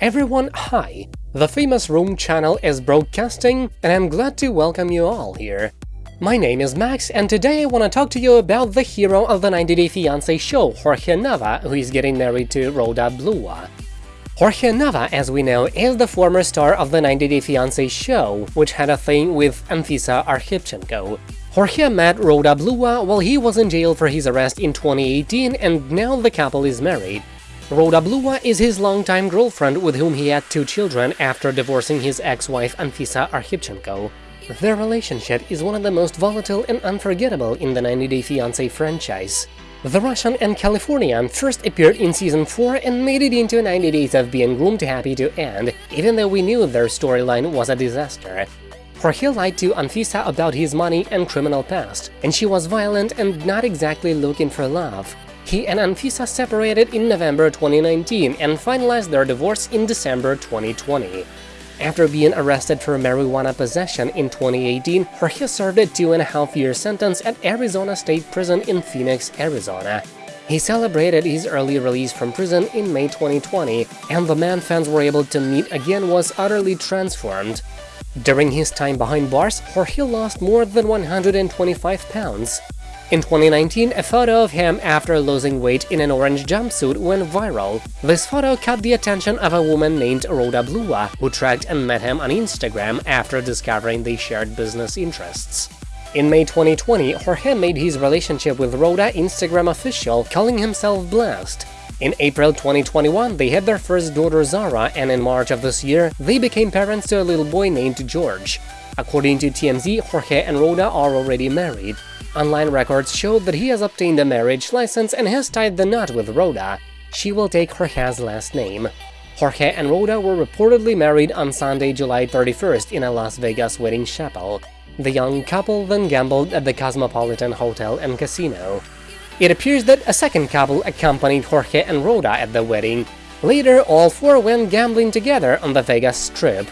Everyone, hi! The famous Room channel is broadcasting, and I'm glad to welcome you all here. My name is Max, and today I want to talk to you about the hero of the 90 Day Fiancé show, Jorge Nava, who is getting married to Rhoda Blua. Jorge Nava, as we know, is the former star of the 90 Day Fiancé show, which had a thing with Anfisa Arkhipchenko. Jorge met Rhoda Blua while he was in jail for his arrest in 2018, and now the couple is married. Rhoda Blua is his longtime girlfriend with whom he had two children after divorcing his ex-wife Anfisa Arkhipchenko. Their relationship is one of the most volatile and unforgettable in the 90 Day Fiancé franchise. The Russian and Californian first appeared in season 4 and made it into 90 days of being groomed happy to end, even though we knew their storyline was a disaster. Jorge lied to Anfisa about his money and criminal past, and she was violent and not exactly looking for love. He and Anfisa separated in November 2019 and finalized their divorce in December 2020. After being arrested for marijuana possession in 2018, Jorge served a two-and-a-half-year sentence at Arizona State Prison in Phoenix, Arizona. He celebrated his early release from prison in May 2020, and the man fans were able to meet again was utterly transformed. During his time behind bars, Jorge lost more than 125 pounds. In 2019, a photo of him after losing weight in an orange jumpsuit went viral. This photo caught the attention of a woman named Rhoda Blua, who tracked and met him on Instagram after discovering they shared business interests. In May 2020, Jorge made his relationship with Rhoda Instagram official, calling himself blessed. In April 2021, they had their first daughter Zara, and in March of this year, they became parents to a little boy named George. According to TMZ, Jorge and Rhoda are already married. Online records show that he has obtained a marriage license and has tied the knot with Rhoda. She will take Jorge's last name. Jorge and Rhoda were reportedly married on Sunday, July 31st in a Las Vegas wedding chapel. The young couple then gambled at the Cosmopolitan Hotel and Casino. It appears that a second couple accompanied Jorge and Rhoda at the wedding. Later, all four went gambling together on the Vegas Strip.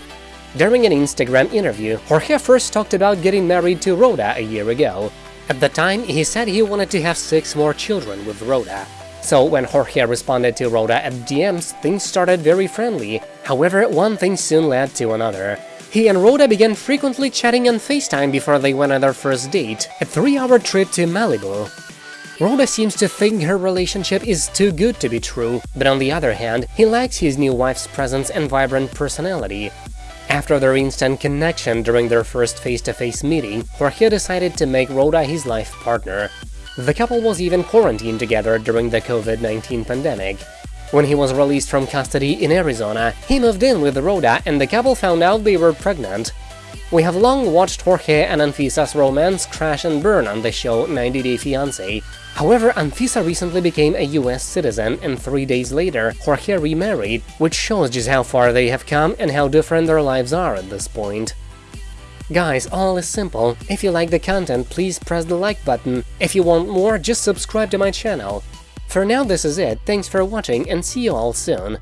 During an Instagram interview, Jorge first talked about getting married to Rhoda a year ago. At the time, he said he wanted to have six more children with Rhoda. So when Jorge responded to Rhoda at DMs, things started very friendly. However, one thing soon led to another. He and Rhoda began frequently chatting on FaceTime before they went on their first date, a three-hour trip to Malibu. Rhoda seems to think her relationship is too good to be true, but on the other hand, he likes his new wife's presence and vibrant personality. After their instant connection during their first face-to-face -face meeting, Jorge decided to make Rhoda his life partner. The couple was even quarantined together during the COVID-19 pandemic. When he was released from custody in Arizona, he moved in with Rhoda and the couple found out they were pregnant. We have long watched Jorge and Anfisa's romance crash and burn on the show 90 Day Fiancé, However, Anfisa recently became a US citizen and three days later Jorge remarried, which shows just how far they have come and how different their lives are at this point. Guys, all is simple. If you like the content, please press the like button. If you want more, just subscribe to my channel. For now this is it, thanks for watching and see you all soon.